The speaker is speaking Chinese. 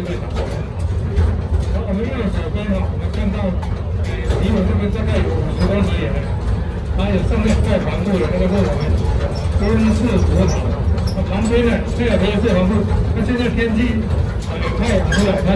这边。然后我们右手边哈，我们看到离我这边大概有五十多米远，还有上面盖防护的那个是我们温室葡。那旁边呢，这个也是防护。那现在天气呃有太阳出来，它。